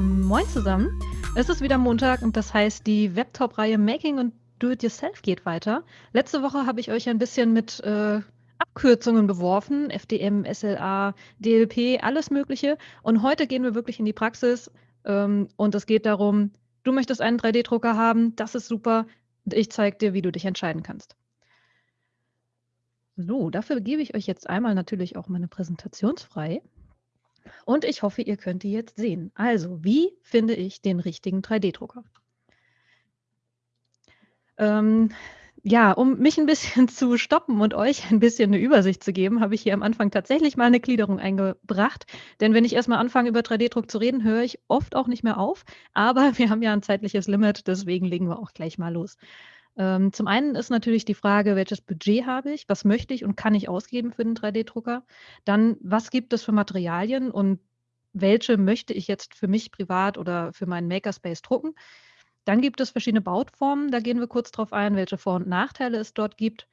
Moin zusammen. Es ist wieder Montag und das heißt, die Webtop-Reihe Making und Do-It-Yourself geht weiter. Letzte Woche habe ich euch ein bisschen mit äh, Abkürzungen beworfen, FDM, SLA, DLP, alles Mögliche. Und heute gehen wir wirklich in die Praxis ähm, und es geht darum, du möchtest einen 3D-Drucker haben, das ist super. Ich zeige dir, wie du dich entscheiden kannst. So, dafür gebe ich euch jetzt einmal natürlich auch meine Präsentationsfrei. Und ich hoffe, ihr könnt die jetzt sehen. Also, wie finde ich den richtigen 3D-Drucker? Ähm, ja, um mich ein bisschen zu stoppen und euch ein bisschen eine Übersicht zu geben, habe ich hier am Anfang tatsächlich mal eine Gliederung eingebracht. Denn wenn ich erst mal anfange, über 3D-Druck zu reden, höre ich oft auch nicht mehr auf. Aber wir haben ja ein zeitliches Limit, deswegen legen wir auch gleich mal los. Ähm, zum einen ist natürlich die Frage, welches Budget habe ich, was möchte ich und kann ich ausgeben für den 3D-Drucker? Dann, was gibt es für Materialien und welche möchte ich jetzt für mich privat oder für meinen Makerspace drucken? Dann gibt es verschiedene Bautformen, da gehen wir kurz drauf ein, welche Vor- und Nachteile es dort gibt.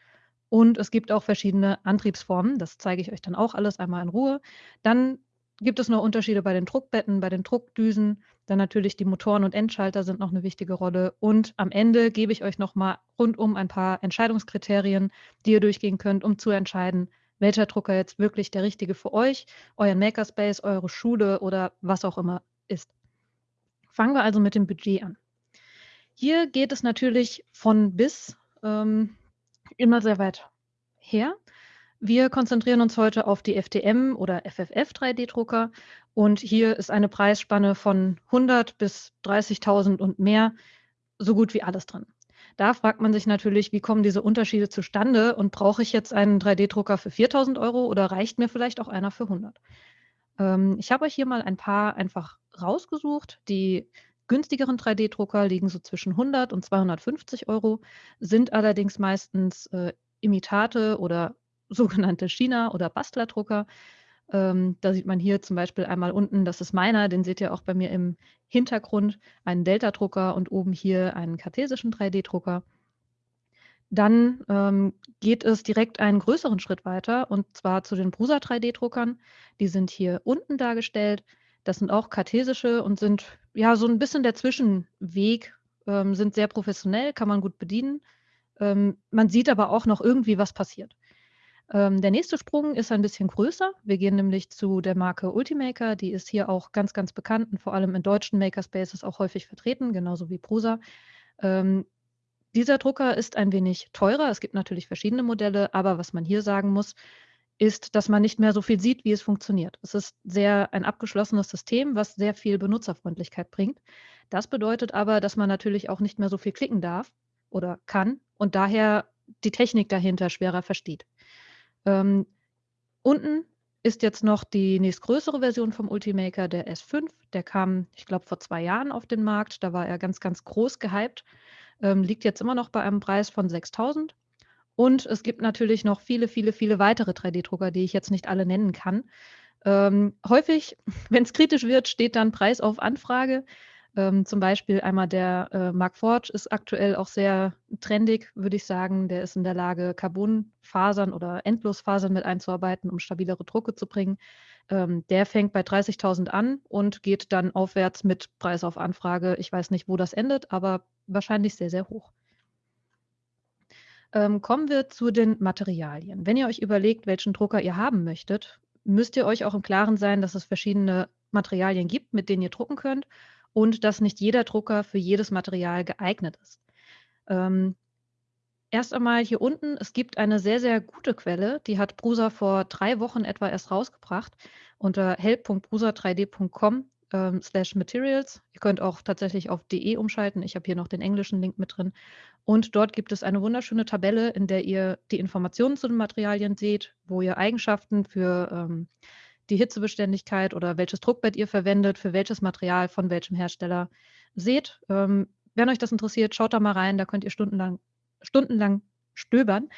Und es gibt auch verschiedene Antriebsformen, das zeige ich euch dann auch alles einmal in Ruhe. Dann gibt es noch Unterschiede bei den Druckbetten, bei den Druckdüsen. Dann natürlich die Motoren und Endschalter sind noch eine wichtige Rolle. Und am Ende gebe ich euch noch mal rundum ein paar Entscheidungskriterien, die ihr durchgehen könnt, um zu entscheiden, welcher Drucker jetzt wirklich der richtige für euch, euren Makerspace, eure Schule oder was auch immer ist. Fangen wir also mit dem Budget an. Hier geht es natürlich von bis ähm, immer sehr weit her. Wir konzentrieren uns heute auf die FDM oder FFF 3D-Drucker und hier ist eine Preisspanne von 100 bis 30.000 und mehr, so gut wie alles drin. Da fragt man sich natürlich, wie kommen diese Unterschiede zustande und brauche ich jetzt einen 3D-Drucker für 4.000 Euro oder reicht mir vielleicht auch einer für 100? Ähm, ich habe euch hier mal ein paar einfach rausgesucht. Die günstigeren 3D-Drucker liegen so zwischen 100 und 250 Euro, sind allerdings meistens äh, Imitate oder sogenannte China- oder Bastlerdrucker. Ähm, da sieht man hier zum Beispiel einmal unten, das ist meiner, den seht ihr auch bei mir im Hintergrund, einen Delta-Drucker und oben hier einen kartesischen 3D-Drucker. Dann ähm, geht es direkt einen größeren Schritt weiter und zwar zu den Prusa 3D-Druckern. Die sind hier unten dargestellt. Das sind auch kartesische und sind ja so ein bisschen der Zwischenweg, ähm, sind sehr professionell, kann man gut bedienen. Ähm, man sieht aber auch noch irgendwie, was passiert. Ähm, der nächste Sprung ist ein bisschen größer. Wir gehen nämlich zu der Marke Ultimaker. Die ist hier auch ganz, ganz bekannt und vor allem in deutschen Makerspaces auch häufig vertreten, genauso wie Prusa. Ähm, dieser Drucker ist ein wenig teurer. Es gibt natürlich verschiedene Modelle, aber was man hier sagen muss, ist, dass man nicht mehr so viel sieht, wie es funktioniert. Es ist sehr ein abgeschlossenes System, was sehr viel Benutzerfreundlichkeit bringt. Das bedeutet aber, dass man natürlich auch nicht mehr so viel klicken darf oder kann und daher die Technik dahinter schwerer versteht. Ähm, unten ist jetzt noch die nächstgrößere Version vom Ultimaker, der S5. Der kam, ich glaube, vor zwei Jahren auf den Markt. Da war er ganz, ganz groß gehypt. Ähm, liegt jetzt immer noch bei einem Preis von 6000. Und es gibt natürlich noch viele, viele, viele weitere 3D-Drucker, die ich jetzt nicht alle nennen kann. Ähm, häufig, wenn es kritisch wird, steht dann Preis auf Anfrage. Ähm, zum Beispiel einmal der äh, Mark Forge ist aktuell auch sehr trendig, würde ich sagen. Der ist in der Lage, Carbonfasern oder Endlosfasern mit einzuarbeiten, um stabilere Drucke zu bringen. Ähm, der fängt bei 30.000 an und geht dann aufwärts mit Preis auf Anfrage. Ich weiß nicht, wo das endet, aber wahrscheinlich sehr, sehr hoch. Ähm, kommen wir zu den Materialien. Wenn ihr euch überlegt, welchen Drucker ihr haben möchtet, müsst ihr euch auch im Klaren sein, dass es verschiedene Materialien gibt, mit denen ihr drucken könnt und dass nicht jeder Drucker für jedes Material geeignet ist. Ähm, erst einmal hier unten, es gibt eine sehr, sehr gute Quelle, die hat Brusa vor drei Wochen etwa erst rausgebracht unter help.brusa3d.com ähm, slash materials. Ihr könnt auch tatsächlich auf de umschalten. Ich habe hier noch den englischen Link mit drin. Und dort gibt es eine wunderschöne Tabelle, in der ihr die Informationen zu den Materialien seht, wo ihr Eigenschaften für ähm, die Hitzebeständigkeit oder welches Druckbett ihr verwendet, für welches Material von welchem Hersteller seht. Ähm, wenn euch das interessiert, schaut da mal rein, da könnt ihr stundenlang, stundenlang stöbern.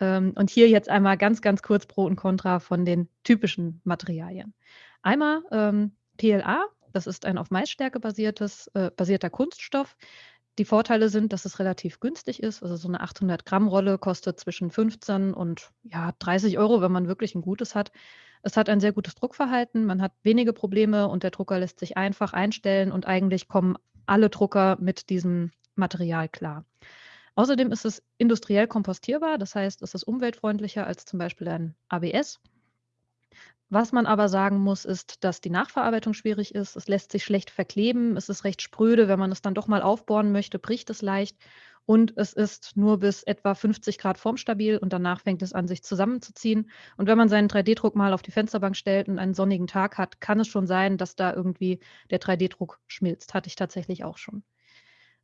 Ähm, und hier jetzt einmal ganz, ganz kurz Pro und Contra von den typischen Materialien. Einmal ähm, PLA, das ist ein auf Maisstärke basiertes, äh, basierter Kunststoff. Die Vorteile sind, dass es relativ günstig ist. Also so eine 800 Gramm Rolle kostet zwischen 15 und ja, 30 Euro, wenn man wirklich ein gutes hat. Es hat ein sehr gutes Druckverhalten, man hat wenige Probleme und der Drucker lässt sich einfach einstellen und eigentlich kommen alle Drucker mit diesem Material klar. Außerdem ist es industriell kompostierbar, das heißt, es ist umweltfreundlicher als zum Beispiel ein ABS. Was man aber sagen muss, ist, dass die Nachverarbeitung schwierig ist. Es lässt sich schlecht verkleben, es ist recht spröde. Wenn man es dann doch mal aufbohren möchte, bricht es leicht. Und es ist nur bis etwa 50 Grad formstabil und danach fängt es an, sich zusammenzuziehen. Und wenn man seinen 3D-Druck mal auf die Fensterbank stellt und einen sonnigen Tag hat, kann es schon sein, dass da irgendwie der 3D-Druck schmilzt. Hatte ich tatsächlich auch schon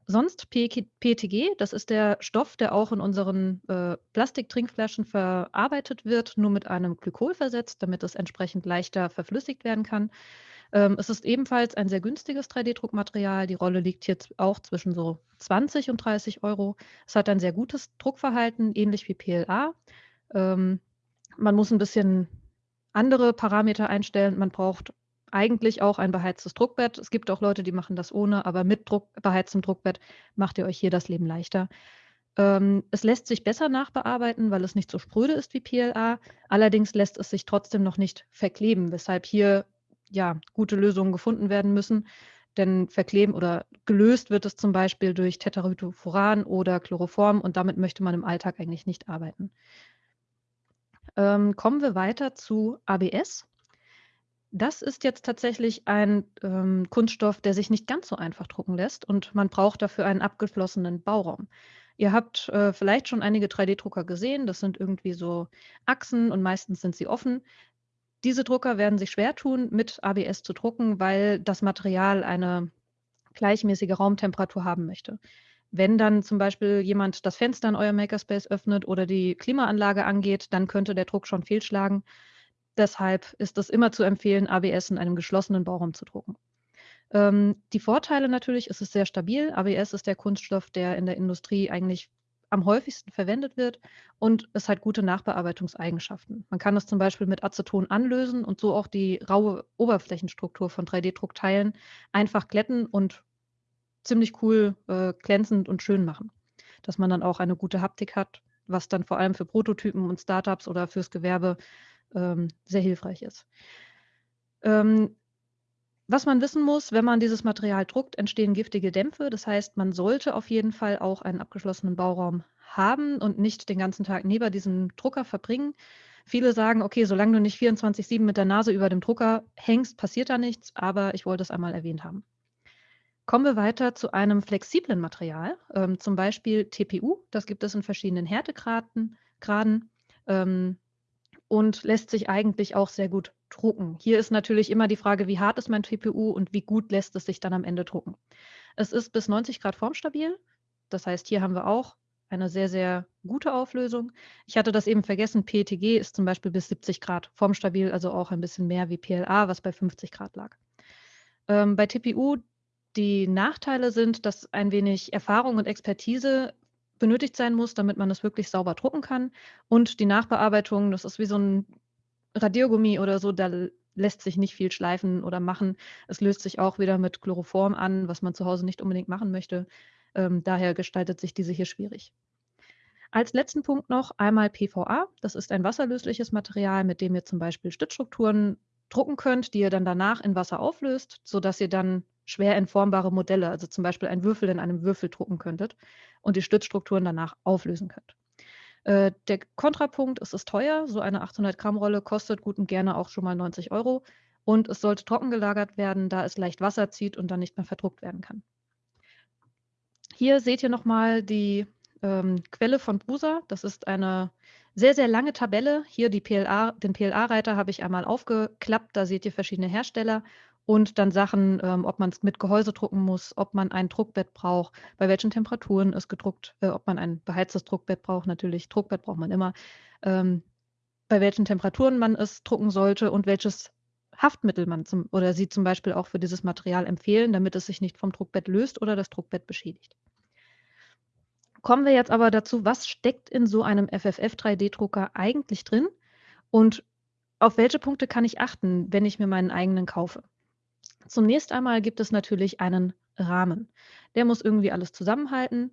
sonst PETG, das ist der Stoff, der auch in unseren äh, Plastiktrinkflaschen verarbeitet wird, nur mit einem Glykol versetzt, damit es entsprechend leichter verflüssigt werden kann. Ähm, es ist ebenfalls ein sehr günstiges 3D-Druckmaterial. Die Rolle liegt jetzt auch zwischen so 20 und 30 Euro. Es hat ein sehr gutes Druckverhalten, ähnlich wie PLA. Ähm, man muss ein bisschen andere Parameter einstellen. Man braucht eigentlich auch ein beheiztes Druckbett. Es gibt auch Leute, die machen das ohne, aber mit Druck, beheiztem Druckbett macht ihr euch hier das Leben leichter. Ähm, es lässt sich besser nachbearbeiten, weil es nicht so spröde ist wie PLA. Allerdings lässt es sich trotzdem noch nicht verkleben, weshalb hier ja gute Lösungen gefunden werden müssen. Denn verkleben oder gelöst wird es zum Beispiel durch Tetrahydrofuran oder Chloroform und damit möchte man im Alltag eigentlich nicht arbeiten. Ähm, kommen wir weiter zu ABS. Das ist jetzt tatsächlich ein ähm, Kunststoff, der sich nicht ganz so einfach drucken lässt und man braucht dafür einen abgeschlossenen Bauraum. Ihr habt äh, vielleicht schon einige 3D-Drucker gesehen. Das sind irgendwie so Achsen und meistens sind sie offen. Diese Drucker werden sich schwer tun, mit ABS zu drucken, weil das Material eine gleichmäßige Raumtemperatur haben möchte. Wenn dann zum Beispiel jemand das Fenster in eurem Makerspace öffnet oder die Klimaanlage angeht, dann könnte der Druck schon fehlschlagen. Deshalb ist es immer zu empfehlen, ABS in einem geschlossenen Bauraum zu drucken. Ähm, die Vorteile natürlich, ist es sehr stabil. ABS ist der Kunststoff, der in der Industrie eigentlich am häufigsten verwendet wird und es hat gute Nachbearbeitungseigenschaften. Man kann es zum Beispiel mit Aceton anlösen und so auch die raue Oberflächenstruktur von 3D-Druckteilen einfach glätten und ziemlich cool äh, glänzend und schön machen. Dass man dann auch eine gute Haptik hat, was dann vor allem für Prototypen und Startups oder fürs Gewerbe ähm, sehr hilfreich ist. Ähm, was man wissen muss, wenn man dieses Material druckt, entstehen giftige Dämpfe. Das heißt, man sollte auf jeden Fall auch einen abgeschlossenen Bauraum haben und nicht den ganzen Tag neben diesem Drucker verbringen. Viele sagen, okay, solange du nicht 24-7 mit der Nase über dem Drucker hängst, passiert da nichts, aber ich wollte es einmal erwähnt haben. Kommen wir weiter zu einem flexiblen Material, ähm, zum Beispiel TPU. Das gibt es in verschiedenen Härtegraden. Graden. Ähm, und lässt sich eigentlich auch sehr gut drucken. Hier ist natürlich immer die Frage, wie hart ist mein TPU und wie gut lässt es sich dann am Ende drucken. Es ist bis 90 Grad formstabil. Das heißt, hier haben wir auch eine sehr, sehr gute Auflösung. Ich hatte das eben vergessen, PETG ist zum Beispiel bis 70 Grad formstabil, also auch ein bisschen mehr wie PLA, was bei 50 Grad lag. Ähm, bei TPU die Nachteile sind, dass ein wenig Erfahrung und Expertise benötigt sein muss, damit man es wirklich sauber drucken kann. Und die Nachbearbeitung, das ist wie so ein Radiergummi oder so, da lässt sich nicht viel schleifen oder machen. Es löst sich auch wieder mit Chloroform an, was man zu Hause nicht unbedingt machen möchte. Ähm, daher gestaltet sich diese hier schwierig. Als letzten Punkt noch einmal PVA. Das ist ein wasserlösliches Material, mit dem ihr zum Beispiel Stützstrukturen drucken könnt, die ihr dann danach in Wasser auflöst, sodass ihr dann schwer entformbare Modelle, also zum Beispiel einen Würfel in einem Würfel drucken könntet und die Stützstrukturen danach auflösen könnt. Äh, der Kontrapunkt, es ist teuer, so eine 800 Gramm Rolle kostet gut und gerne auch schon mal 90 Euro und es sollte trocken gelagert werden, da es leicht Wasser zieht und dann nicht mehr verdruckt werden kann. Hier seht ihr nochmal die ähm, Quelle von Brusa. Das ist eine sehr, sehr lange Tabelle. Hier PLA, den PLA-Reiter habe ich einmal aufgeklappt. Da seht ihr verschiedene Hersteller und dann Sachen, ähm, ob man es mit Gehäuse drucken muss, ob man ein Druckbett braucht, bei welchen Temperaturen es gedruckt, äh, ob man ein beheiztes Druckbett braucht, natürlich, Druckbett braucht man immer, ähm, bei welchen Temperaturen man es drucken sollte und welches Haftmittel man zum, oder sie zum Beispiel auch für dieses Material empfehlen, damit es sich nicht vom Druckbett löst oder das Druckbett beschädigt. Kommen wir jetzt aber dazu, was steckt in so einem FFF 3D-Drucker eigentlich drin und auf welche Punkte kann ich achten, wenn ich mir meinen eigenen kaufe? Zunächst einmal gibt es natürlich einen Rahmen. Der muss irgendwie alles zusammenhalten.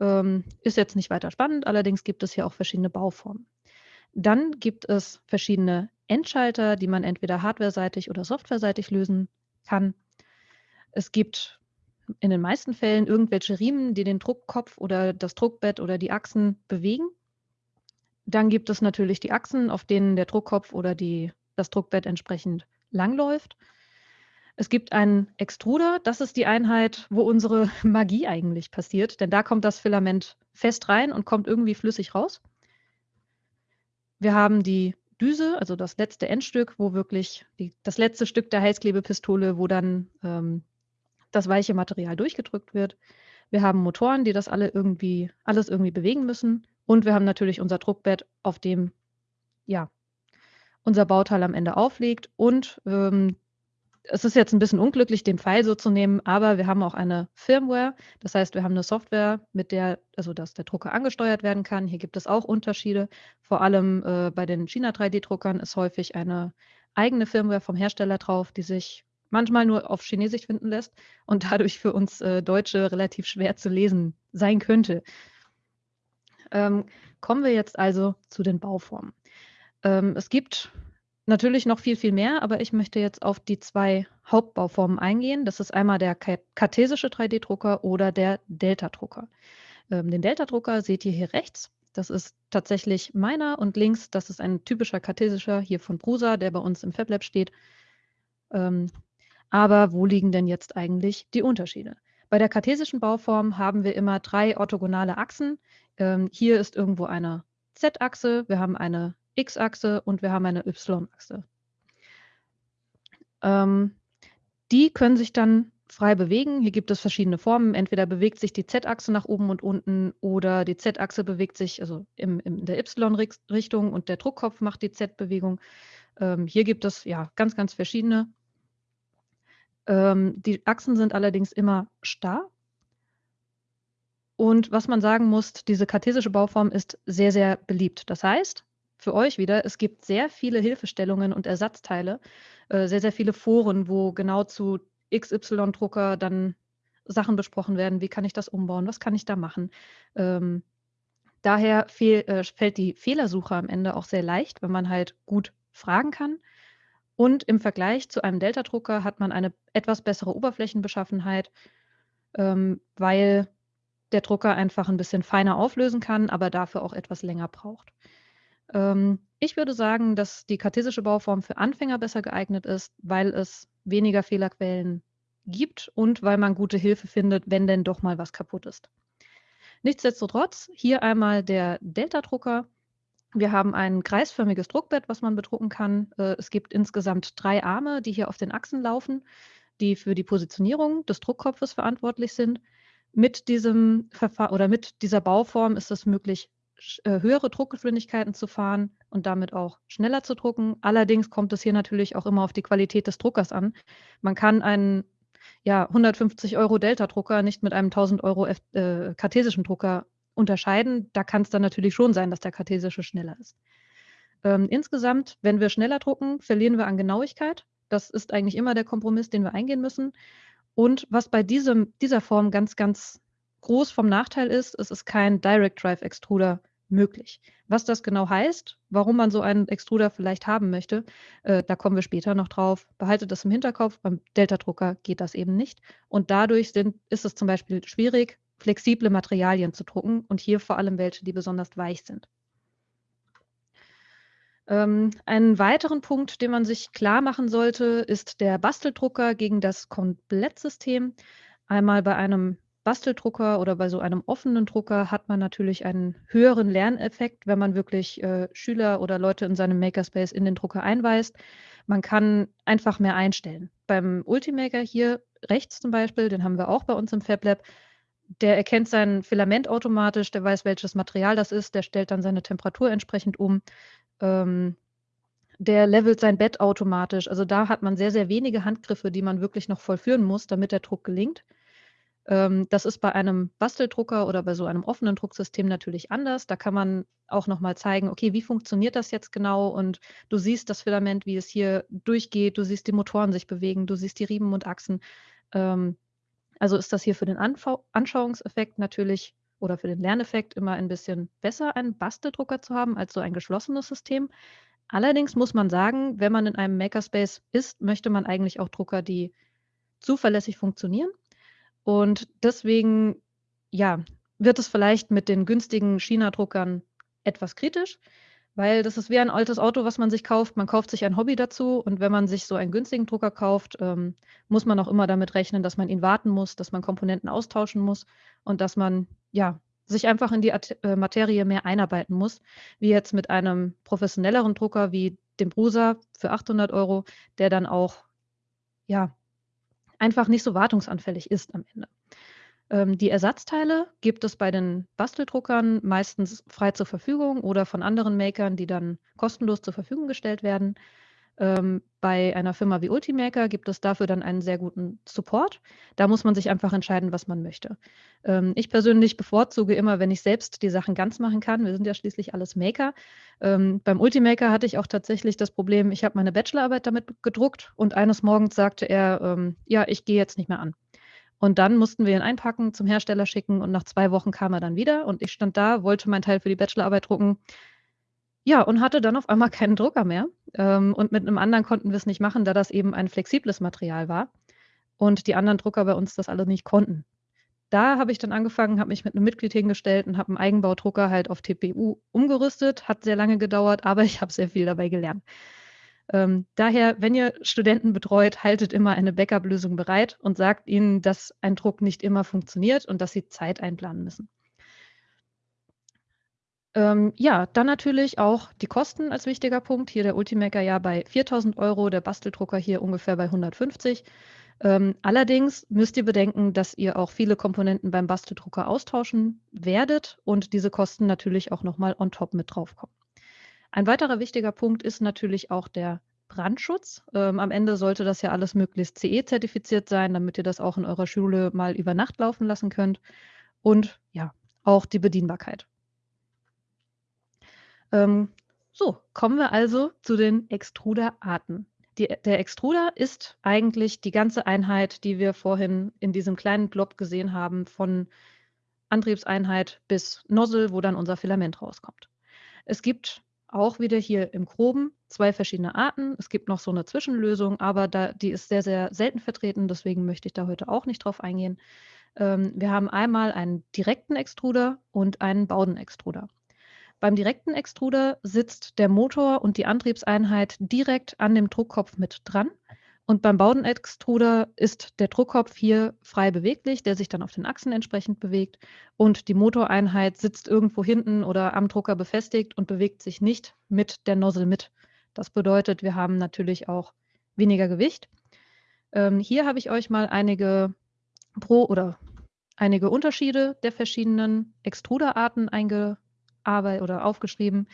Ähm, ist jetzt nicht weiter spannend, allerdings gibt es hier auch verschiedene Bauformen. Dann gibt es verschiedene Endschalter, die man entweder hardwareseitig oder softwareseitig lösen kann. Es gibt in den meisten Fällen irgendwelche Riemen, die den Druckkopf oder das Druckbett oder die Achsen bewegen. Dann gibt es natürlich die Achsen, auf denen der Druckkopf oder die, das Druckbett entsprechend langläuft. Es gibt einen Extruder, das ist die Einheit, wo unsere Magie eigentlich passiert, denn da kommt das Filament fest rein und kommt irgendwie flüssig raus. Wir haben die Düse, also das letzte Endstück, wo wirklich die, das letzte Stück der Heißklebepistole, wo dann ähm, das weiche Material durchgedrückt wird. Wir haben Motoren, die das alle irgendwie, alles irgendwie bewegen müssen. Und wir haben natürlich unser Druckbett, auf dem ja, unser Bauteil am Ende aufliegt. Und ähm, es ist jetzt ein bisschen unglücklich, den Pfeil so zu nehmen, aber wir haben auch eine Firmware. Das heißt, wir haben eine Software, mit der, also dass der Drucker angesteuert werden kann. Hier gibt es auch Unterschiede. Vor allem äh, bei den China 3D-Druckern ist häufig eine eigene Firmware vom Hersteller drauf, die sich manchmal nur auf Chinesisch finden lässt und dadurch für uns äh, Deutsche relativ schwer zu lesen sein könnte. Ähm, kommen wir jetzt also zu den Bauformen. Ähm, es gibt natürlich noch viel, viel mehr, aber ich möchte jetzt auf die zwei Hauptbauformen eingehen. Das ist einmal der kartesische 3D-Drucker oder der Delta-Drucker. Ähm, den Delta-Drucker seht ihr hier rechts. Das ist tatsächlich meiner und links, das ist ein typischer kartesischer hier von Prusa, der bei uns im FabLab steht. Ähm, aber wo liegen denn jetzt eigentlich die Unterschiede? Bei der kartesischen Bauform haben wir immer drei orthogonale Achsen. Ähm, hier ist irgendwo eine Z-Achse, wir haben eine X-Achse und wir haben eine Y-Achse. Ähm, die können sich dann frei bewegen. Hier gibt es verschiedene Formen. Entweder bewegt sich die Z-Achse nach oben und unten oder die Z-Achse bewegt sich also im, in der Y-Richtung und der Druckkopf macht die Z-Bewegung. Ähm, hier gibt es ja ganz, ganz verschiedene ähm, die Achsen sind allerdings immer starr. Und was man sagen muss, diese kartesische Bauform ist sehr, sehr beliebt. Das heißt, für euch wieder, es gibt sehr viele Hilfestellungen und Ersatzteile, äh, sehr, sehr viele Foren, wo genau zu XY-Drucker dann Sachen besprochen werden. Wie kann ich das umbauen? Was kann ich da machen? Ähm, daher fehl, äh, fällt die Fehlersuche am Ende auch sehr leicht, wenn man halt gut fragen kann. Und im Vergleich zu einem Delta-Drucker hat man eine etwas bessere Oberflächenbeschaffenheit, ähm, weil der Drucker einfach ein bisschen feiner auflösen kann, aber dafür auch etwas länger braucht. Ähm, ich würde sagen, dass die kartesische Bauform für Anfänger besser geeignet ist, weil es weniger Fehlerquellen gibt und weil man gute Hilfe findet, wenn denn doch mal was kaputt ist. Nichtsdestotrotz, hier einmal der Delta-Drucker. Wir haben ein kreisförmiges Druckbett, was man bedrucken kann. Äh, es gibt insgesamt drei Arme, die hier auf den Achsen laufen, die für die Positionierung des Druckkopfes verantwortlich sind. Mit diesem Verfahren oder mit dieser Bauform ist es möglich, höhere Druckgeschwindigkeiten zu fahren und damit auch schneller zu drucken. Allerdings kommt es hier natürlich auch immer auf die Qualität des Druckers an. Man kann einen ja, 150 Euro Delta-Drucker nicht mit einem 1000 Euro F äh, kartesischen Drucker unterscheiden. Da kann es dann natürlich schon sein, dass der kartesische schneller ist. Ähm, insgesamt, wenn wir schneller drucken, verlieren wir an Genauigkeit. Das ist eigentlich immer der Kompromiss, den wir eingehen müssen. Und was bei diesem, dieser Form ganz, ganz groß vom Nachteil ist, es ist kein Direct Drive Extruder möglich. Was das genau heißt, warum man so einen Extruder vielleicht haben möchte, äh, da kommen wir später noch drauf. Behaltet das im Hinterkopf. Beim Delta-Drucker geht das eben nicht. Und dadurch sind, ist es zum Beispiel schwierig, flexible Materialien zu drucken und hier vor allem welche, die besonders weich sind. Ähm, einen weiteren Punkt, den man sich klar machen sollte, ist der Basteldrucker gegen das Komplettsystem. Einmal bei einem Basteldrucker oder bei so einem offenen Drucker hat man natürlich einen höheren Lerneffekt, wenn man wirklich äh, Schüler oder Leute in seinem Makerspace in den Drucker einweist. Man kann einfach mehr einstellen. Beim Ultimaker hier rechts zum Beispiel, den haben wir auch bei uns im FabLab, der erkennt sein Filament automatisch, der weiß, welches Material das ist, der stellt dann seine Temperatur entsprechend um. Ähm, der levelt sein Bett automatisch. Also da hat man sehr, sehr wenige Handgriffe, die man wirklich noch vollführen muss, damit der Druck gelingt. Ähm, das ist bei einem Basteldrucker oder bei so einem offenen Drucksystem natürlich anders. Da kann man auch nochmal zeigen, okay, wie funktioniert das jetzt genau? Und du siehst das Filament, wie es hier durchgeht, du siehst die Motoren sich bewegen, du siehst die Riemen und Achsen. Ähm, Also ist das hier für den Anfau Anschauungseffekt natürlich oder für den Lerneffekt immer ein bisschen besser, einen Basteldrucker zu haben als so ein geschlossenes System. Allerdings muss man sagen, wenn man in einem Makerspace ist, möchte man eigentlich auch Drucker, die zuverlässig funktionieren. Und deswegen, ja, wird es vielleicht mit den günstigen China-Druckern etwas kritisch, weil das ist wie ein altes Auto, was man sich kauft. Man kauft sich ein Hobby dazu und wenn man sich so einen günstigen Drucker kauft, ähm, muss man auch immer damit rechnen, dass man ihn warten muss, dass man Komponenten austauschen muss und dass man ja sich einfach in die At äh, Materie mehr einarbeiten muss, wie jetzt mit einem professionelleren Drucker wie dem Prusa für 800 Euro, der dann auch ja einfach nicht so wartungsanfällig ist am Ende. Ähm, die Ersatzteile gibt es bei den Basteldruckern meistens frei zur Verfügung oder von anderen Makern, die dann kostenlos zur Verfügung gestellt werden. Ähm, bei einer Firma wie Ultimaker gibt es dafür dann einen sehr guten Support. Da muss man sich einfach entscheiden, was man möchte. Ähm, ich persönlich bevorzuge immer, wenn ich selbst die Sachen ganz machen kann. Wir sind ja schließlich alles Maker. Ähm, beim Ultimaker hatte ich auch tatsächlich das Problem, ich habe meine Bachelorarbeit damit gedruckt und eines Morgens sagte er, ähm, ja, ich gehe jetzt nicht mehr an. Und dann mussten wir ihn einpacken, zum Hersteller schicken und nach zwei Wochen kam er dann wieder und ich stand da, wollte mein Teil für die Bachelorarbeit drucken. Ja, und hatte dann auf einmal keinen Drucker mehr. Ähm, und mit einem anderen konnten wir es nicht machen, da das eben ein flexibles Material war und die anderen Drucker bei uns das alle nicht konnten. Da habe ich dann angefangen, habe mich mit einem Mitglied hingestellt und habe einen Eigenbaudrucker halt auf TPU umgerüstet. Hat sehr lange gedauert, aber ich habe sehr viel dabei gelernt. Ähm, daher, wenn ihr Studenten betreut, haltet immer eine Backup-Lösung bereit und sagt ihnen, dass ein Druck nicht immer funktioniert und dass sie Zeit einplanen müssen. Ähm, ja, dann natürlich auch die Kosten als wichtiger Punkt. Hier der Ultimaker ja bei 4000 Euro, der Basteldrucker hier ungefähr bei 150. Ähm, allerdings müsst ihr bedenken, dass ihr auch viele Komponenten beim Basteldrucker austauschen werdet und diese Kosten natürlich auch nochmal on top mit draufkommen. Ein weiterer wichtiger Punkt ist natürlich auch der Brandschutz. Ähm, am Ende sollte das ja alles möglichst CE-zertifiziert sein, damit ihr das auch in eurer Schule mal über Nacht laufen lassen könnt. Und ja, auch die Bedienbarkeit. Ähm, so, kommen wir also zu den Extruderarten. Die, der Extruder ist eigentlich die ganze Einheit, die wir vorhin in diesem kleinen Blob gesehen haben, von Antriebseinheit bis Nozzle, wo dann unser Filament rauskommt. Es gibt auch wieder hier im Groben zwei verschiedene Arten. Es gibt noch so eine Zwischenlösung, aber da, die ist sehr, sehr selten vertreten, deswegen möchte ich da heute auch nicht drauf eingehen. Ähm, wir haben einmal einen direkten Extruder und einen Baudenextruder. Beim direkten Extruder sitzt der Motor und die Antriebseinheit direkt an dem Druckkopf mit dran. Und beim Baudenextruder ist der Druckkopf hier frei beweglich, der sich dann auf den Achsen entsprechend bewegt. Und die Motoreinheit sitzt irgendwo hinten oder am Drucker befestigt und bewegt sich nicht mit der Nozzle mit. Das bedeutet, wir haben natürlich auch weniger Gewicht. Ähm, hier habe ich euch mal einige Pro- oder einige Unterschiede der verschiedenen Extruderarten eingearbeitet oder aufgeschrieben.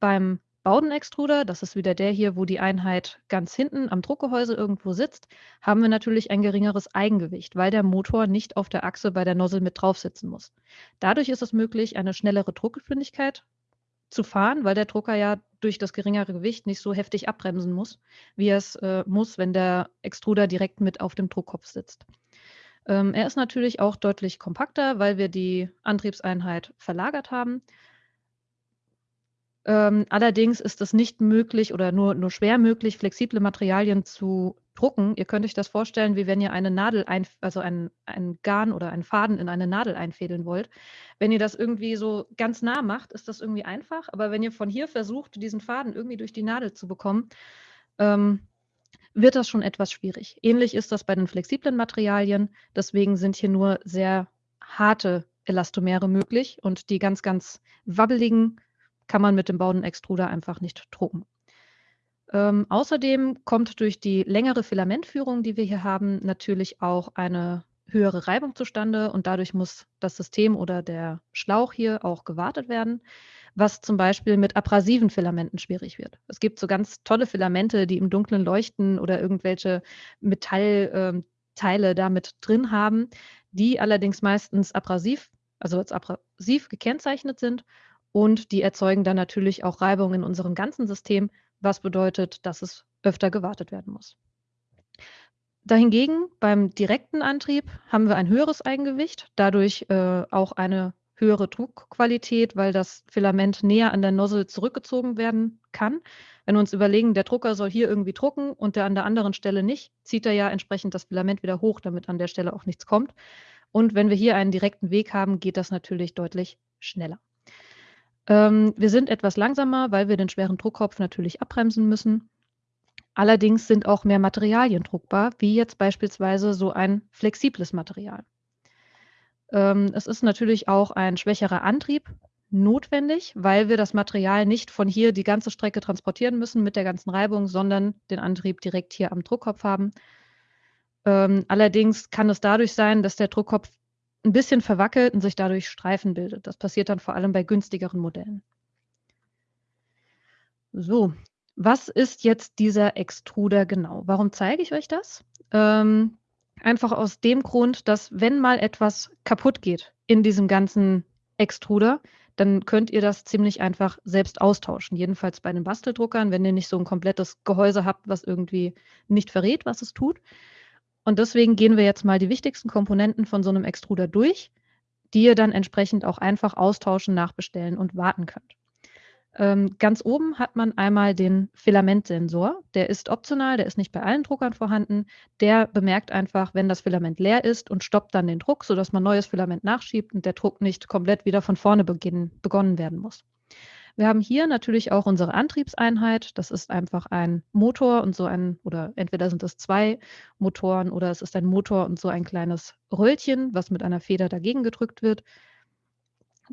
Beim Baudenextruder, das ist wieder der hier, wo die Einheit ganz hinten am Druckgehäuse irgendwo sitzt, haben wir natürlich ein geringeres Eigengewicht, weil der Motor nicht auf der Achse bei der Nozzle mit drauf sitzen muss. Dadurch ist es möglich, eine schnellere Druckgeschwindigkeit zu fahren, weil der Drucker ja durch das geringere Gewicht nicht so heftig abbremsen muss, wie es äh, muss, wenn der Extruder direkt mit auf dem Druckkopf sitzt. Ähm, er ist natürlich auch deutlich kompakter, weil wir die Antriebseinheit verlagert haben. Ähm, allerdings ist es nicht möglich oder nur, nur schwer möglich, flexible Materialien zu drucken. Ihr könnt euch das vorstellen, wie wenn ihr eine Nadel, ein, also ein, ein Garn oder einen Faden in eine Nadel einfädeln wollt. Wenn ihr das irgendwie so ganz nah macht, ist das irgendwie einfach. Aber wenn ihr von hier versucht, diesen Faden irgendwie durch die Nadel zu bekommen, ähm, wird das schon etwas schwierig. Ähnlich ist das bei den flexiblen Materialien. Deswegen sind hier nur sehr harte Elastomere möglich und die ganz, ganz wabbeligen kann man mit dem Baudenextruder einfach nicht drucken. Ähm, außerdem kommt durch die längere Filamentführung, die wir hier haben, natürlich auch eine höhere Reibung zustande und dadurch muss das System oder der Schlauch hier auch gewartet werden, was zum Beispiel mit abrasiven Filamenten schwierig wird. Es gibt so ganz tolle Filamente, die im Dunklen leuchten oder irgendwelche Metallteile ähm, damit drin haben, die allerdings meistens abrasiv, also als abrasiv gekennzeichnet sind und die erzeugen dann natürlich auch Reibung in unserem ganzen System, was bedeutet, dass es öfter gewartet werden muss. Dahingegen beim direkten Antrieb haben wir ein höheres Eigengewicht, dadurch äh, auch eine höhere Druckqualität, weil das Filament näher an der Nozzle zurückgezogen werden kann. Wenn wir uns überlegen, der Drucker soll hier irgendwie drucken und der an der anderen Stelle nicht, zieht er ja entsprechend das Filament wieder hoch, damit an der Stelle auch nichts kommt. Und wenn wir hier einen direkten Weg haben, geht das natürlich deutlich schneller. Ähm, wir sind etwas langsamer, weil wir den schweren Druckkopf natürlich abbremsen müssen. Allerdings sind auch mehr Materialien druckbar, wie jetzt beispielsweise so ein flexibles Material. Ähm, es ist natürlich auch ein schwächerer Antrieb notwendig, weil wir das Material nicht von hier die ganze Strecke transportieren müssen mit der ganzen Reibung, sondern den Antrieb direkt hier am Druckkopf haben. Ähm, allerdings kann es dadurch sein, dass der Druckkopf ein bisschen verwackelt und sich dadurch Streifen bildet. Das passiert dann vor allem bei günstigeren Modellen. So, was ist jetzt dieser Extruder genau? Warum zeige ich euch das? Ähm, Einfach aus dem Grund, dass wenn mal etwas kaputt geht in diesem ganzen Extruder, dann könnt ihr das ziemlich einfach selbst austauschen. Jedenfalls bei den Basteldruckern, wenn ihr nicht so ein komplettes Gehäuse habt, was irgendwie nicht verrät, was es tut. Und deswegen gehen wir jetzt mal die wichtigsten Komponenten von so einem Extruder durch, die ihr dann entsprechend auch einfach austauschen, nachbestellen und warten könnt. Ähm, ganz oben hat man einmal den Filamentsensor. Der ist optional, der ist nicht bei allen Druckern vorhanden. Der bemerkt einfach, wenn das Filament leer ist und stoppt dann den Druck, sodass man neues Filament nachschiebt und der Druck nicht komplett wieder von vorne beginnen, begonnen werden muss. Wir haben hier natürlich auch unsere Antriebseinheit. Das ist einfach ein Motor und so ein, oder entweder sind es zwei Motoren oder es ist ein Motor und so ein kleines Röllchen, was mit einer Feder dagegen gedrückt wird.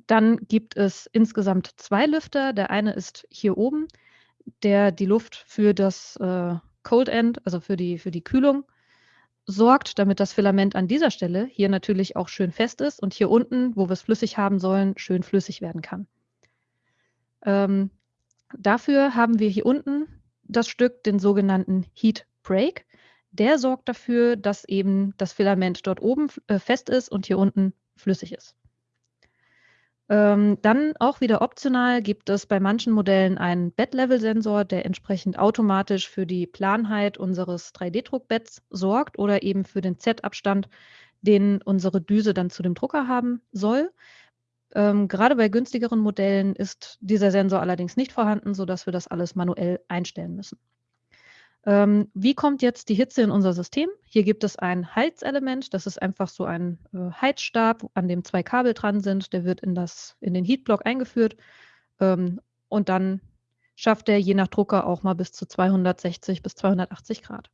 Dann gibt es insgesamt zwei Lüfter. Der eine ist hier oben, der die Luft für das äh, Cold End, also für die, für die Kühlung, sorgt, damit das Filament an dieser Stelle hier natürlich auch schön fest ist und hier unten, wo wir es flüssig haben sollen, schön flüssig werden kann. Ähm, dafür haben wir hier unten das Stück, den sogenannten Heat Break. Der sorgt dafür, dass eben das Filament dort oben äh, fest ist und hier unten flüssig ist. Ähm, dann auch wieder optional gibt es bei manchen Modellen einen Bed-Level-Sensor, der entsprechend automatisch für die Planheit unseres 3D-Druckbetts sorgt oder eben für den Z-Abstand, den unsere Düse dann zu dem Drucker haben soll. Ähm, gerade bei günstigeren Modellen ist dieser Sensor allerdings nicht vorhanden, sodass wir das alles manuell einstellen müssen. Ähm, wie kommt jetzt die Hitze in unser System? Hier gibt es ein Heizelement. Das ist einfach so ein äh, Heizstab, an dem zwei Kabel dran sind. Der wird in, das, in den Heatblock eingeführt. Ähm, und dann schafft er je nach Drucker auch mal bis zu 260 bis 280 Grad.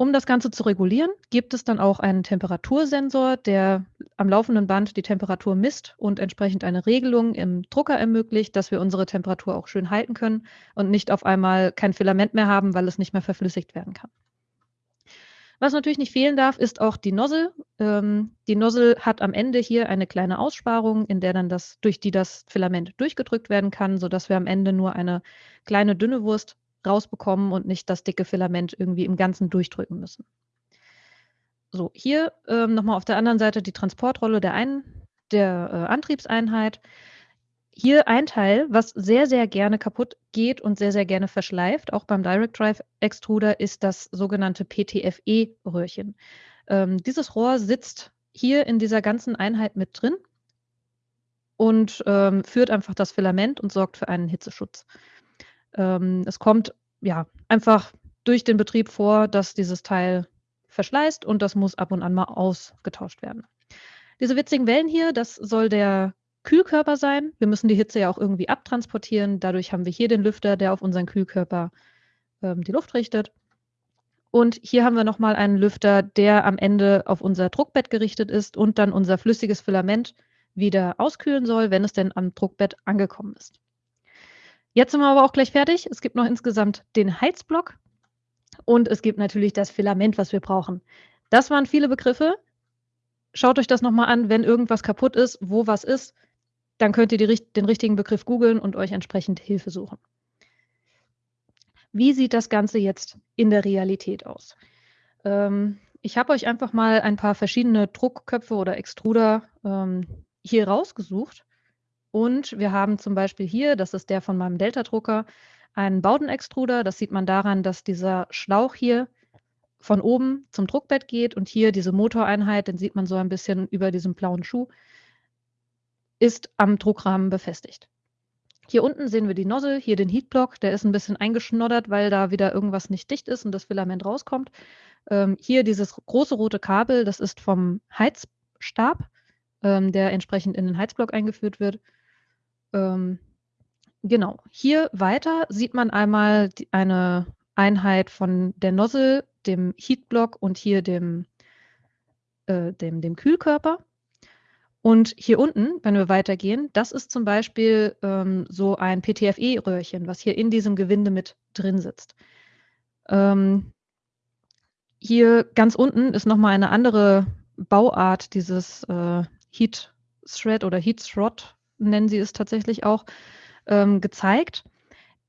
Um das Ganze zu regulieren, gibt es dann auch einen Temperatursensor, der am laufenden Band die Temperatur misst und entsprechend eine Regelung im Drucker ermöglicht, dass wir unsere Temperatur auch schön halten können und nicht auf einmal kein Filament mehr haben, weil es nicht mehr verflüssigt werden kann. Was natürlich nicht fehlen darf, ist auch die Nozzle. Ähm, die Nozzle hat am Ende hier eine kleine Aussparung, in der dann das, durch die das Filament durchgedrückt werden kann, sodass wir am Ende nur eine kleine dünne Wurst rausbekommen und nicht das dicke Filament irgendwie im Ganzen durchdrücken müssen. So, hier ähm, nochmal auf der anderen Seite die Transportrolle der, einen, der äh, Antriebseinheit. Hier ein Teil, was sehr, sehr gerne kaputt geht und sehr, sehr gerne verschleift, auch beim Direct Drive Extruder, ist das sogenannte PTFE-Röhrchen. Ähm, dieses Rohr sitzt hier in dieser ganzen Einheit mit drin und ähm, führt einfach das Filament und sorgt für einen Hitzeschutz. Ähm, es kommt ja einfach durch den Betrieb vor, dass dieses Teil verschleißt und das muss ab und an mal ausgetauscht werden. Diese witzigen Wellen hier, das soll der Kühlkörper sein. Wir müssen die Hitze ja auch irgendwie abtransportieren. Dadurch haben wir hier den Lüfter, der auf unseren Kühlkörper ähm, die Luft richtet. Und hier haben wir nochmal einen Lüfter, der am Ende auf unser Druckbett gerichtet ist und dann unser flüssiges Filament wieder auskühlen soll, wenn es denn am Druckbett angekommen ist. Jetzt sind wir aber auch gleich fertig. Es gibt noch insgesamt den Heizblock und es gibt natürlich das Filament, was wir brauchen. Das waren viele Begriffe. Schaut euch das nochmal an, wenn irgendwas kaputt ist, wo was ist, dann könnt ihr die, den richtigen Begriff googeln und euch entsprechend Hilfe suchen. Wie sieht das Ganze jetzt in der Realität aus? Ähm, ich habe euch einfach mal ein paar verschiedene Druckköpfe oder Extruder ähm, hier rausgesucht. Und wir haben zum Beispiel hier, das ist der von meinem Delta-Drucker, einen Baudenextruder. Das sieht man daran, dass dieser Schlauch hier von oben zum Druckbett geht und hier diese Motoreinheit, den sieht man so ein bisschen über diesem blauen Schuh, ist am Druckrahmen befestigt. Hier unten sehen wir die Nozzle, hier den Heatblock, der ist ein bisschen eingeschnoddert, weil da wieder irgendwas nicht dicht ist und das Filament rauskommt. Ähm, hier dieses große rote Kabel, das ist vom Heizstab, ähm, der entsprechend in den Heizblock eingeführt wird. Ähm, genau, hier weiter sieht man einmal die, eine Einheit von der Nozzle, dem Heatblock und hier dem, äh, dem, dem Kühlkörper. Und hier unten, wenn wir weitergehen, das ist zum Beispiel ähm, so ein PTFE-Röhrchen, was hier in diesem Gewinde mit drin sitzt. Ähm, hier ganz unten ist nochmal eine andere Bauart dieses äh, Heat Thread oder Heat Throt, nennen sie es tatsächlich auch, ähm, gezeigt.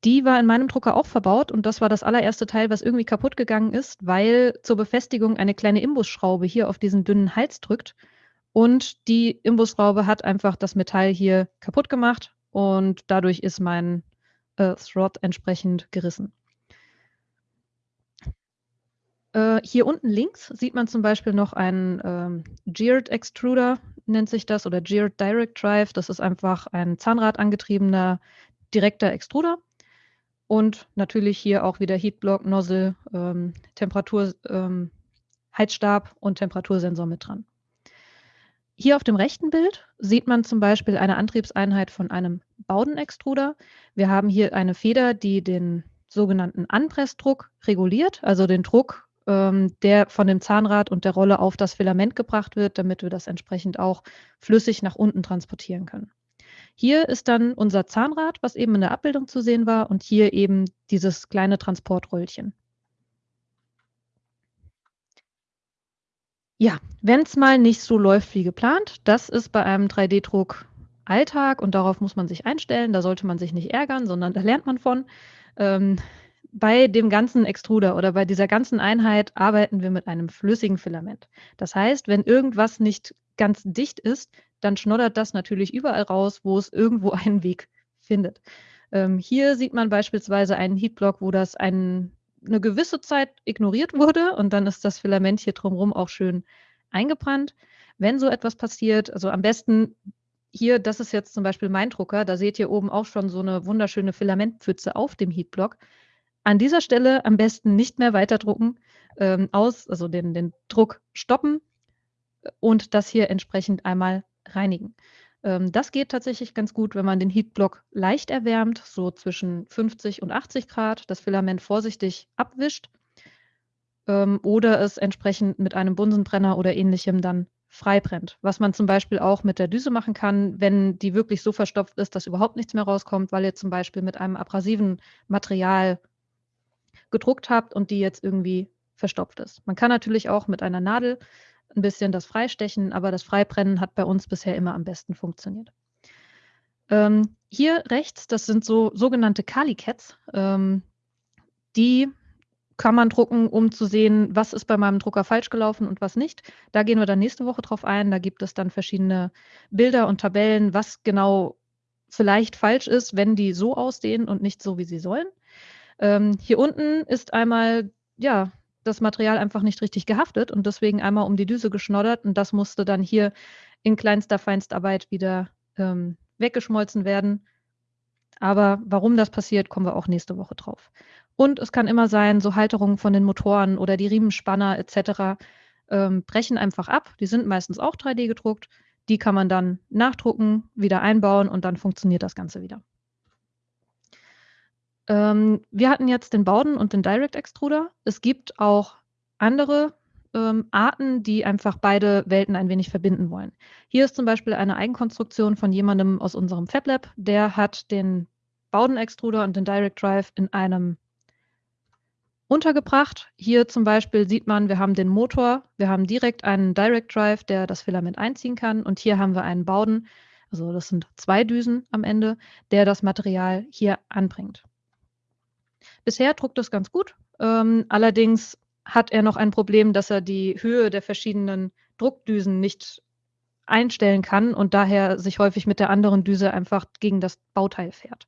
Die war in meinem Drucker auch verbaut und das war das allererste Teil, was irgendwie kaputt gegangen ist, weil zur Befestigung eine kleine Imbusschraube hier auf diesen dünnen Hals drückt und die Imbusschraube hat einfach das Metall hier kaputt gemacht und dadurch ist mein äh, Throt entsprechend gerissen. Äh, hier unten links sieht man zum Beispiel noch einen ähm, Geared Extruder, nennt sich das, oder Geared Direct Drive. Das ist einfach ein Zahnradangetriebener direkter Extruder. Und natürlich hier auch wieder Heatblock, Nozzle, ähm, Temperatur, ähm, Heizstab und Temperatursensor mit dran. Hier auf dem rechten Bild sieht man zum Beispiel eine Antriebseinheit von einem Baudenextruder. Wir haben hier eine Feder, die den sogenannten Anpressdruck reguliert, also den Druck, ähm, der von dem Zahnrad und der Rolle auf das Filament gebracht wird, damit wir das entsprechend auch flüssig nach unten transportieren können. Hier ist dann unser Zahnrad, was eben in der Abbildung zu sehen war, und hier eben dieses kleine Transportröllchen. Ja, wenn es mal nicht so läuft wie geplant, das ist bei einem 3D-Druck Alltag und darauf muss man sich einstellen. Da sollte man sich nicht ärgern, sondern da lernt man von. Ähm, bei dem ganzen Extruder oder bei dieser ganzen Einheit arbeiten wir mit einem flüssigen Filament. Das heißt, wenn irgendwas nicht ganz dicht ist, dann schnoddert das natürlich überall raus, wo es irgendwo einen Weg findet. Ähm, hier sieht man beispielsweise einen Heatblock, wo das ein, eine gewisse Zeit ignoriert wurde und dann ist das Filament hier drumherum auch schön eingebrannt. Wenn so etwas passiert, also am besten hier, das ist jetzt zum Beispiel mein Drucker, da seht ihr oben auch schon so eine wunderschöne Filamentpfütze auf dem Heatblock. An dieser Stelle am besten nicht mehr weiterdrucken, ähm, aus, also den, den Druck stoppen und das hier entsprechend einmal reinigen. Ähm, das geht tatsächlich ganz gut, wenn man den Heatblock leicht erwärmt, so zwischen 50 und 80 Grad, das Filament vorsichtig abwischt ähm, oder es entsprechend mit einem Bunsenbrenner oder ähnlichem dann freibrennt. Was man zum Beispiel auch mit der Düse machen kann, wenn die wirklich so verstopft ist, dass überhaupt nichts mehr rauskommt, weil ihr zum Beispiel mit einem abrasiven Material gedruckt habt und die jetzt irgendwie verstopft ist. Man kann natürlich auch mit einer Nadel ein bisschen das Freistechen, aber das Freibrennen hat bei uns bisher immer am besten funktioniert. Ähm, hier rechts, das sind so sogenannte Kali-Cats. Ähm, die kann man drucken, um zu sehen, was ist bei meinem Drucker falsch gelaufen und was nicht. Da gehen wir dann nächste Woche drauf ein. Da gibt es dann verschiedene Bilder und Tabellen, was genau vielleicht falsch ist, wenn die so aussehen und nicht so, wie sie sollen. Ähm, hier unten ist einmal, ja, das Material einfach nicht richtig gehaftet und deswegen einmal um die Düse geschnoddert und das musste dann hier in kleinster Feinstarbeit wieder ähm, weggeschmolzen werden. Aber warum das passiert, kommen wir auch nächste Woche drauf. Und es kann immer sein, so Halterungen von den Motoren oder die Riemenspanner etc. Ähm, brechen einfach ab. Die sind meistens auch 3D gedruckt. Die kann man dann nachdrucken, wieder einbauen und dann funktioniert das Ganze wieder. Ähm, wir hatten jetzt den Bowden und den Direct Extruder. Es gibt auch andere ähm, Arten, die einfach beide Welten ein wenig verbinden wollen. Hier ist zum Beispiel eine Eigenkonstruktion von jemandem aus unserem FabLab, der hat den Bowden Extruder und den Direct Drive in einem untergebracht. Hier zum Beispiel sieht man, wir haben den Motor, wir haben direkt einen Direct Drive, der das Filament einziehen kann und hier haben wir einen Bowden, also das sind zwei Düsen am Ende, der das Material hier anbringt. Bisher druckt es ganz gut. Ähm, allerdings hat er noch ein Problem, dass er die Höhe der verschiedenen Druckdüsen nicht einstellen kann und daher sich häufig mit der anderen Düse einfach gegen das Bauteil fährt.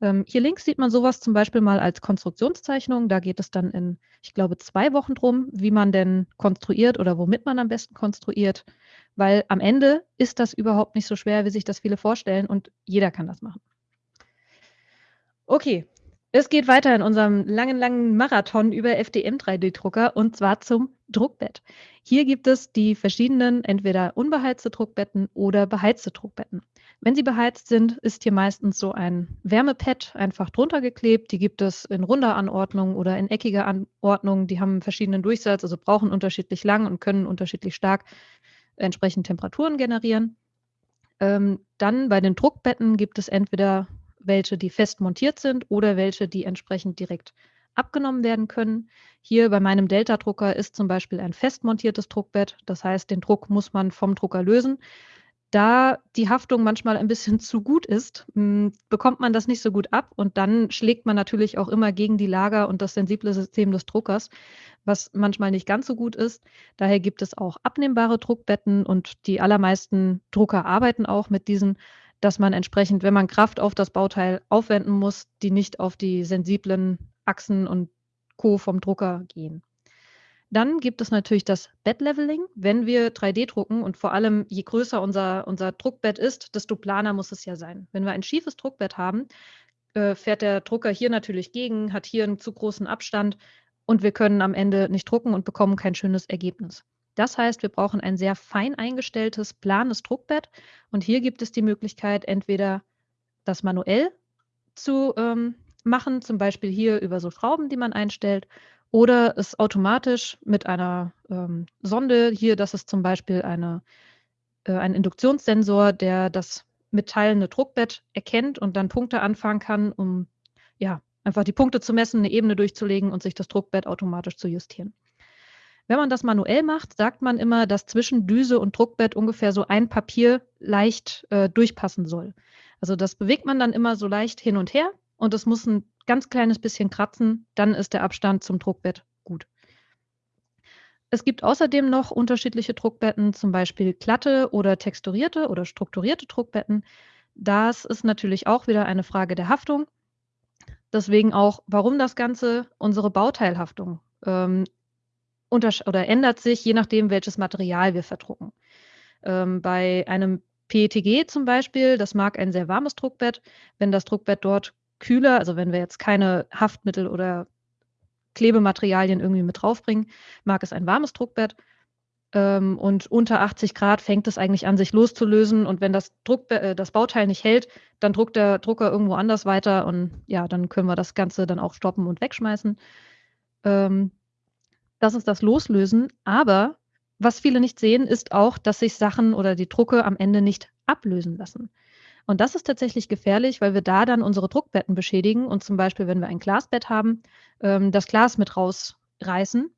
Ähm, hier links sieht man sowas zum Beispiel mal als Konstruktionszeichnung. Da geht es dann in, ich glaube, zwei Wochen drum, wie man denn konstruiert oder womit man am besten konstruiert. Weil am Ende ist das überhaupt nicht so schwer, wie sich das viele vorstellen und jeder kann das machen. Okay, es geht weiter in unserem langen, langen Marathon über FDM-3D-Drucker und zwar zum Druckbett. Hier gibt es die verschiedenen, entweder unbeheizte Druckbetten oder beheizte Druckbetten. Wenn sie beheizt sind, ist hier meistens so ein Wärmepad einfach drunter geklebt. Die gibt es in runder Anordnung oder in eckiger Anordnung. Die haben verschiedenen Durchsatz, also brauchen unterschiedlich lang und können unterschiedlich stark entsprechend Temperaturen generieren. Ähm, dann bei den Druckbetten gibt es entweder welche, die fest montiert sind oder welche, die entsprechend direkt abgenommen werden können. Hier bei meinem Delta-Drucker ist zum Beispiel ein fest montiertes Druckbett. Das heißt, den Druck muss man vom Drucker lösen. Da die Haftung manchmal ein bisschen zu gut ist, hm, bekommt man das nicht so gut ab und dann schlägt man natürlich auch immer gegen die Lager und das sensible System des Druckers, was manchmal nicht ganz so gut ist. Daher gibt es auch abnehmbare Druckbetten und die allermeisten Drucker arbeiten auch mit diesen dass man entsprechend, wenn man Kraft auf das Bauteil aufwenden muss, die nicht auf die sensiblen Achsen und Co. vom Drucker gehen. Dann gibt es natürlich das Bed-Leveling. Wenn wir 3D drucken und vor allem je größer unser, unser Druckbett ist, desto planer muss es ja sein. Wenn wir ein schiefes Druckbett haben, äh, fährt der Drucker hier natürlich gegen, hat hier einen zu großen Abstand und wir können am Ende nicht drucken und bekommen kein schönes Ergebnis. Das heißt, wir brauchen ein sehr fein eingestelltes, planes Druckbett. Und hier gibt es die Möglichkeit, entweder das manuell zu ähm, machen, zum Beispiel hier über so Schrauben, die man einstellt, oder es automatisch mit einer ähm, Sonde, hier, das ist zum Beispiel eine, äh, ein Induktionssensor, der das mitteilende Druckbett erkennt und dann Punkte anfangen kann, um ja, einfach die Punkte zu messen, eine Ebene durchzulegen und sich das Druckbett automatisch zu justieren. Wenn man das manuell macht, sagt man immer, dass zwischen Düse und Druckbett ungefähr so ein Papier leicht äh, durchpassen soll. Also das bewegt man dann immer so leicht hin und her und es muss ein ganz kleines bisschen kratzen, dann ist der Abstand zum Druckbett gut. Es gibt außerdem noch unterschiedliche Druckbetten, zum Beispiel glatte oder texturierte oder strukturierte Druckbetten. Das ist natürlich auch wieder eine Frage der Haftung. Deswegen auch, warum das Ganze unsere Bauteilhaftung ähm, oder ändert sich, je nachdem, welches Material wir verdrucken. Ähm, bei einem PETG zum Beispiel, das mag ein sehr warmes Druckbett. Wenn das Druckbett dort kühler, also wenn wir jetzt keine Haftmittel oder Klebematerialien irgendwie mit draufbringen, mag es ein warmes Druckbett. Ähm, und unter 80 Grad fängt es eigentlich an, sich loszulösen. Und wenn das, Druckbe äh, das Bauteil nicht hält, dann druckt der Drucker irgendwo anders weiter. Und ja, dann können wir das Ganze dann auch stoppen und wegschmeißen. Ähm, das ist das Loslösen. Aber was viele nicht sehen, ist auch, dass sich Sachen oder die Drucke am Ende nicht ablösen lassen. Und das ist tatsächlich gefährlich, weil wir da dann unsere Druckbetten beschädigen und zum Beispiel, wenn wir ein Glasbett haben, ähm, das Glas mit rausreißen.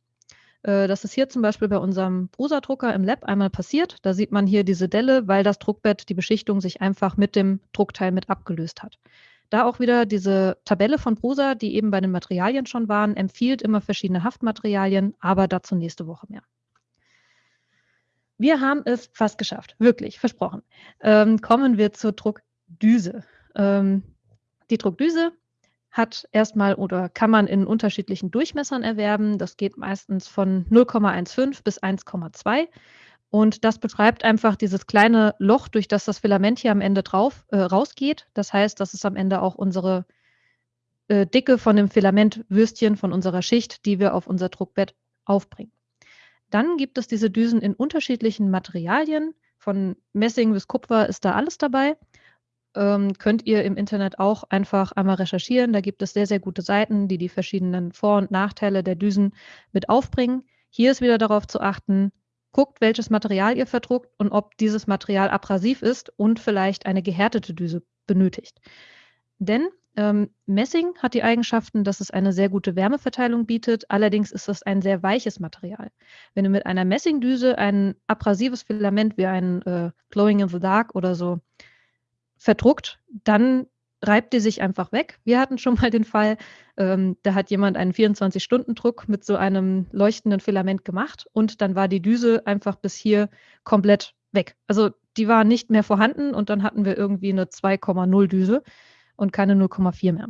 Äh, das ist hier zum Beispiel bei unserem Prusa-Drucker im Lab einmal passiert. Da sieht man hier diese Delle, weil das Druckbett, die Beschichtung sich einfach mit dem Druckteil mit abgelöst hat. Da auch wieder diese Tabelle von Prusa, die eben bei den Materialien schon waren, empfiehlt immer verschiedene Haftmaterialien, aber dazu nächste Woche mehr. Wir haben es fast geschafft, wirklich, versprochen. Ähm, kommen wir zur Druckdüse. Ähm, die Druckdüse hat erstmal oder kann man in unterschiedlichen Durchmessern erwerben. Das geht meistens von 0,15 bis 1,2. Und das beschreibt einfach dieses kleine Loch, durch das das Filament hier am Ende drauf äh, rausgeht. Das heißt, das ist am Ende auch unsere äh, Dicke von dem Filamentwürstchen, von unserer Schicht, die wir auf unser Druckbett aufbringen. Dann gibt es diese Düsen in unterschiedlichen Materialien. Von Messing bis Kupfer ist da alles dabei. Ähm, könnt ihr im Internet auch einfach einmal recherchieren. Da gibt es sehr, sehr gute Seiten, die die verschiedenen Vor- und Nachteile der Düsen mit aufbringen. Hier ist wieder darauf zu achten, guckt, welches Material ihr verdruckt und ob dieses Material abrasiv ist und vielleicht eine gehärtete Düse benötigt. Denn ähm, Messing hat die Eigenschaften, dass es eine sehr gute Wärmeverteilung bietet. Allerdings ist es ein sehr weiches Material. Wenn du mit einer Messingdüse ein abrasives Filament wie ein äh, Glowing in the Dark oder so verdruckt, dann reibt die sich einfach weg. Wir hatten schon mal den Fall, ähm, da hat jemand einen 24-Stunden-Druck mit so einem leuchtenden Filament gemacht und dann war die Düse einfach bis hier komplett weg. Also die war nicht mehr vorhanden und dann hatten wir irgendwie eine 2,0 Düse. und keine 0,4 mehr.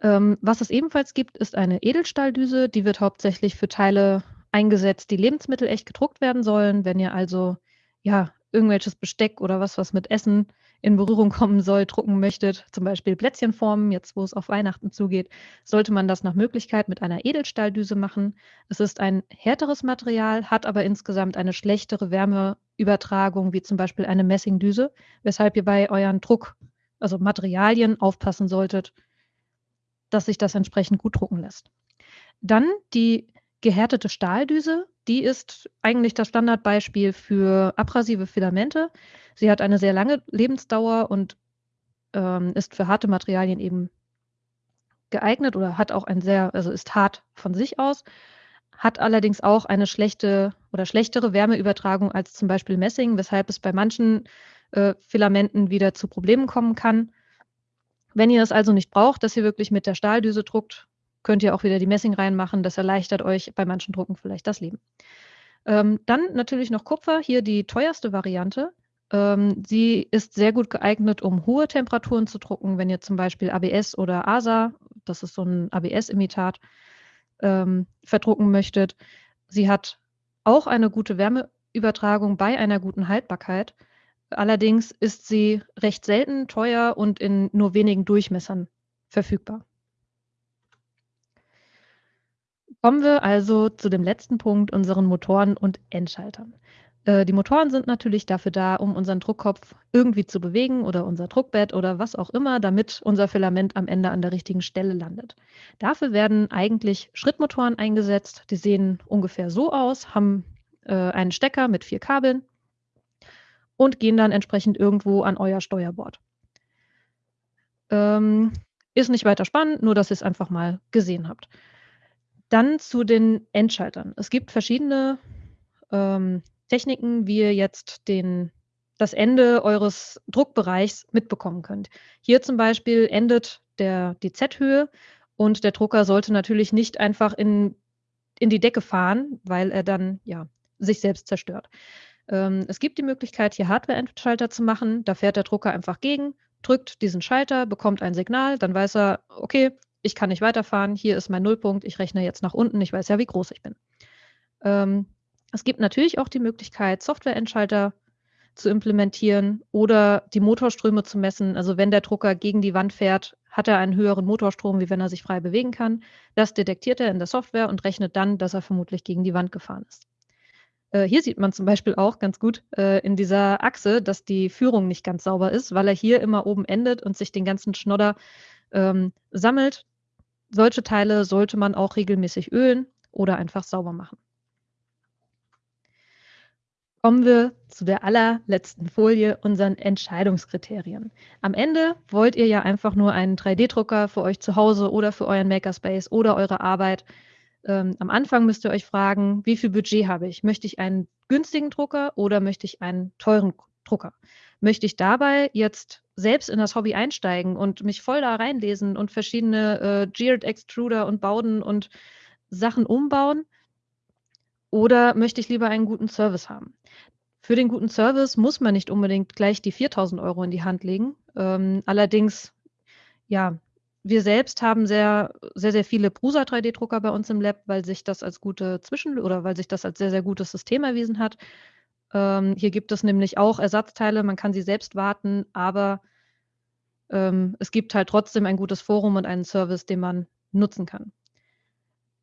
Ähm, was es ebenfalls gibt, ist eine Edelstahldüse. Die wird hauptsächlich für Teile eingesetzt, die lebensmittelecht gedruckt werden sollen. Wenn ihr also ja irgendwelches Besteck oder was, was mit Essen in Berührung kommen soll, drucken möchtet, zum Beispiel Plätzchenformen, jetzt wo es auf Weihnachten zugeht, sollte man das nach Möglichkeit mit einer Edelstahldüse machen. Es ist ein härteres Material, hat aber insgesamt eine schlechtere Wärmeübertragung, wie zum Beispiel eine Messingdüse, weshalb ihr bei euren Druck, also Materialien, aufpassen solltet, dass sich das entsprechend gut drucken lässt. Dann die gehärtete Stahldüse, die ist eigentlich das Standardbeispiel für abrasive Filamente. Sie hat eine sehr lange Lebensdauer und ähm, ist für harte Materialien eben geeignet oder hat auch ein sehr, also ist hart von sich aus, hat allerdings auch eine schlechte oder schlechtere Wärmeübertragung als zum Beispiel Messing, weshalb es bei manchen äh, Filamenten wieder zu Problemen kommen kann. Wenn ihr es also nicht braucht, dass ihr wirklich mit der Stahldüse druckt, könnt ihr auch wieder die Messing reinmachen. Das erleichtert euch bei manchen Drucken vielleicht das Leben. Ähm, dann natürlich noch Kupfer, hier die teuerste Variante. Ähm, sie ist sehr gut geeignet, um hohe Temperaturen zu drucken, wenn ihr zum Beispiel ABS oder ASA, das ist so ein ABS-Imitat, ähm, verdrucken möchtet. Sie hat auch eine gute Wärmeübertragung bei einer guten Haltbarkeit. Allerdings ist sie recht selten, teuer und in nur wenigen Durchmessern verfügbar. Kommen wir also zu dem letzten Punkt, unseren Motoren und Endschaltern. Äh, die Motoren sind natürlich dafür da, um unseren Druckkopf irgendwie zu bewegen oder unser Druckbett oder was auch immer, damit unser Filament am Ende an der richtigen Stelle landet. Dafür werden eigentlich Schrittmotoren eingesetzt. Die sehen ungefähr so aus, haben äh, einen Stecker mit vier Kabeln und gehen dann entsprechend irgendwo an euer Steuerbord. Ähm, ist nicht weiter spannend, nur dass ihr es einfach mal gesehen habt. Dann zu den Endschaltern. Es gibt verschiedene ähm, Techniken, wie ihr jetzt den, das Ende eures Druckbereichs mitbekommen könnt. Hier zum Beispiel endet der, die Z-Höhe und der Drucker sollte natürlich nicht einfach in, in die Decke fahren, weil er dann ja, sich selbst zerstört. Ähm, es gibt die Möglichkeit, hier Hardware-Endschalter zu machen. Da fährt der Drucker einfach gegen, drückt diesen Schalter, bekommt ein Signal, dann weiß er, okay, ich kann nicht weiterfahren, hier ist mein Nullpunkt, ich rechne jetzt nach unten, ich weiß ja, wie groß ich bin. Ähm, es gibt natürlich auch die Möglichkeit, Software-Endschalter zu implementieren oder die Motorströme zu messen. Also wenn der Drucker gegen die Wand fährt, hat er einen höheren Motorstrom, wie wenn er sich frei bewegen kann. Das detektiert er in der Software und rechnet dann, dass er vermutlich gegen die Wand gefahren ist. Äh, hier sieht man zum Beispiel auch ganz gut äh, in dieser Achse, dass die Führung nicht ganz sauber ist, weil er hier immer oben endet und sich den ganzen Schnodder ähm, sammelt solche Teile sollte man auch regelmäßig ölen oder einfach sauber machen. Kommen wir zu der allerletzten Folie, unseren Entscheidungskriterien. Am Ende wollt ihr ja einfach nur einen 3D-Drucker für euch zu Hause oder für euren Makerspace oder eure Arbeit. Ähm, am Anfang müsst ihr euch fragen, wie viel Budget habe ich? Möchte ich einen günstigen Drucker oder möchte ich einen teuren Drucker? Möchte ich dabei jetzt selbst in das Hobby einsteigen und mich voll da reinlesen und verschiedene äh, Geared Extruder und Bauden und Sachen umbauen? Oder möchte ich lieber einen guten Service haben? Für den guten Service muss man nicht unbedingt gleich die 4000 Euro in die Hand legen. Ähm, allerdings, ja, wir selbst haben sehr, sehr, sehr viele Prusa 3D-Drucker bei uns im Lab, weil sich das als gute Zwischen- oder weil sich das als sehr, sehr gutes System erwiesen hat. Ähm, hier gibt es nämlich auch Ersatzteile, man kann sie selbst warten, aber ähm, es gibt halt trotzdem ein gutes Forum und einen Service, den man nutzen kann.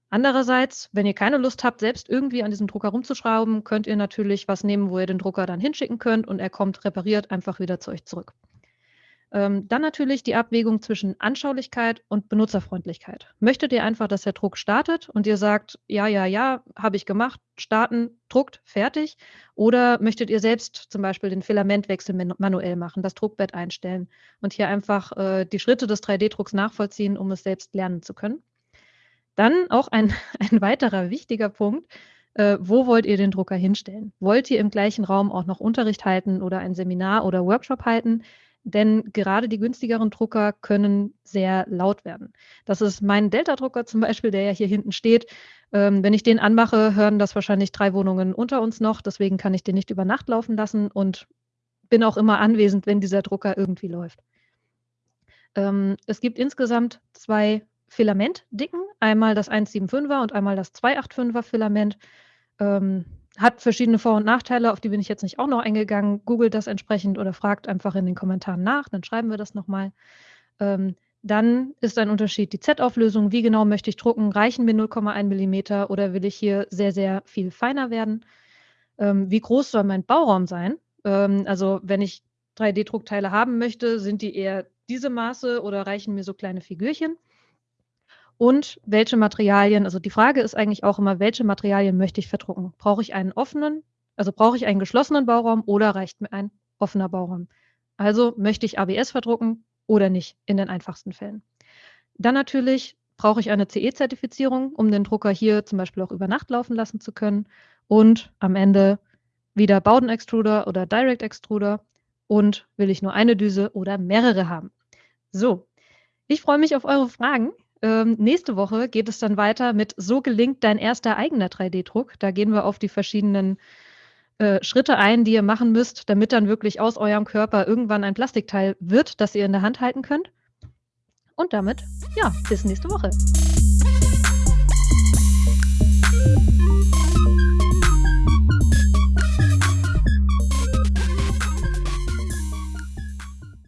Andererseits, wenn ihr keine Lust habt, selbst irgendwie an diesem Drucker rumzuschrauben, könnt ihr natürlich was nehmen, wo ihr den Drucker dann hinschicken könnt und er kommt repariert einfach wieder zu euch zurück. Ähm, dann natürlich die Abwägung zwischen Anschaulichkeit und Benutzerfreundlichkeit. Möchtet ihr einfach, dass der Druck startet und ihr sagt, ja, ja, ja, habe ich gemacht, starten, druckt, fertig? Oder möchtet ihr selbst zum Beispiel den Filamentwechsel manuell machen, das Druckbett einstellen und hier einfach äh, die Schritte des 3D-Drucks nachvollziehen, um es selbst lernen zu können? Dann auch ein, ein weiterer wichtiger Punkt. Äh, wo wollt ihr den Drucker hinstellen? Wollt ihr im gleichen Raum auch noch Unterricht halten oder ein Seminar oder Workshop halten? Denn gerade die günstigeren Drucker können sehr laut werden. Das ist mein Delta-Drucker zum Beispiel, der ja hier hinten steht. Ähm, wenn ich den anmache, hören das wahrscheinlich drei Wohnungen unter uns noch. Deswegen kann ich den nicht über Nacht laufen lassen und bin auch immer anwesend, wenn dieser Drucker irgendwie läuft. Ähm, es gibt insgesamt 2 Filamentdicken, einmal das 175er und einmal das 285er Filament. Ähm, hat verschiedene Vor und Nachteile, auf die bin ich jetzt nicht auch noch eingegangen. Googelt das entsprechend oder fragt einfach in den Kommentaren nach, dann schreiben wir das noch mal. Ähm, dann ist ein Unterschied die Z-Auflösung. Wie genau möchte ich drucken? Reichen mir 0,1 Millimeter oder will ich hier sehr, sehr viel feiner werden? Ähm, wie groß soll mein Bauraum sein? Ähm, also wenn ich 3D-Druckteile haben möchte, sind die eher diese Maße oder reichen mir so kleine Figürchen? Und welche Materialien also die Frage ist eigentlich auch immer, welche Materialien möchte ich verdrucken? Brauche ich einen offenen also brauche ich einen geschlossenen Bauraum oder reicht mir ein offener Bauraum? Also möchte ich ABS verdrucken oder nicht in den einfachsten Fällen. Dann natürlich brauche ich eine CE-Zertifizierung, um den Drucker hier zum Beispiel auch über Nacht laufen lassen zu können. Und am Ende wieder Bowden-Extruder oder Direct-Extruder und will ich nur eine Düse oder mehrere haben? So, ich freue mich auf eure Fragen. Ähm, nächste Woche geht es dann weiter mit So gelingt dein erster eigener 3D-Druck. Da gehen wir auf die verschiedenen äh, Schritte ein, die ihr machen müsst, damit dann wirklich aus eurem Körper irgendwann ein Plastikteil wird, das ihr in der Hand halten könnt. Und damit, ja, bis nächste Woche.